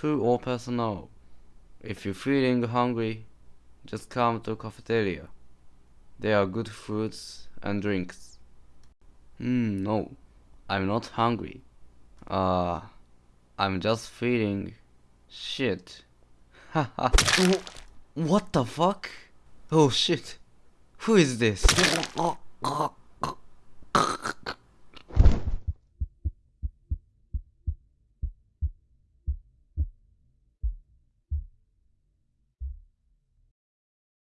To all personnel, if you're feeling hungry, just come to cafeteria. There are good foods and drinks. Hmm, no, I'm not hungry. Uh, I'm just feeling shit. Haha. what the fuck? Oh shit. Who is this?